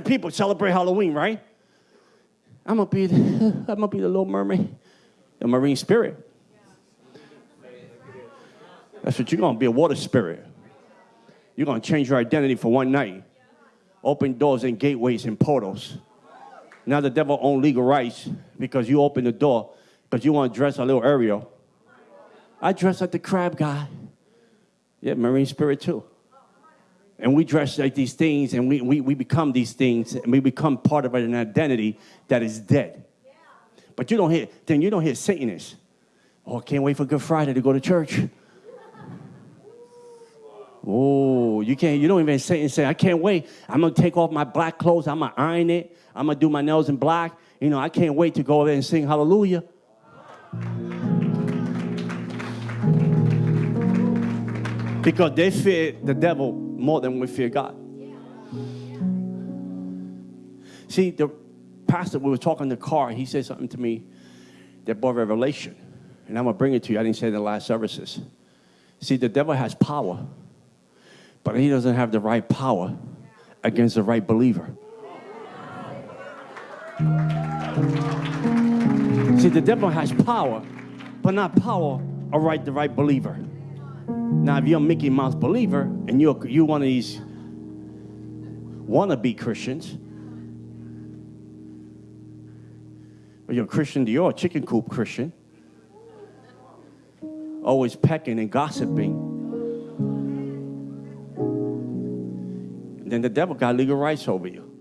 People celebrate Halloween, right? I'm gonna be, the, I'm gonna be the little mermaid, the marine spirit. That's what you're gonna be, a water spirit. You're gonna change your identity for one night. Open doors and gateways and portals. Now the devil own legal rights because you open the door because you want to dress a little Ariel. I dress like the crab guy. Yeah, marine spirit too. And we dress like these things and we, we, we become these things and we become part of an identity that is dead. But you don't hear, then you don't hear Satanists. Oh, I can't wait for Good Friday to go to church. Oh, you can't, you don't even say and say, I can't wait. I'm gonna take off my black clothes, I'm gonna iron it, I'm gonna do my nails in black. You know, I can't wait to go there and sing hallelujah. Mm. Because they fear the devil more than we fear God. See, the pastor, we were talking in the car, he said something to me that brought revelation. And I'm gonna bring it to you. I didn't say it in the last services. See, the devil has power, but he doesn't have the right power against the right believer. See, the devil has power, but not power right the right believer. Now, if you're a Mickey Mouse believer and you're you one of these wannabe Christians, or you're a Christian, you're a chicken coop Christian, always pecking and gossiping, then the devil got legal rights over you.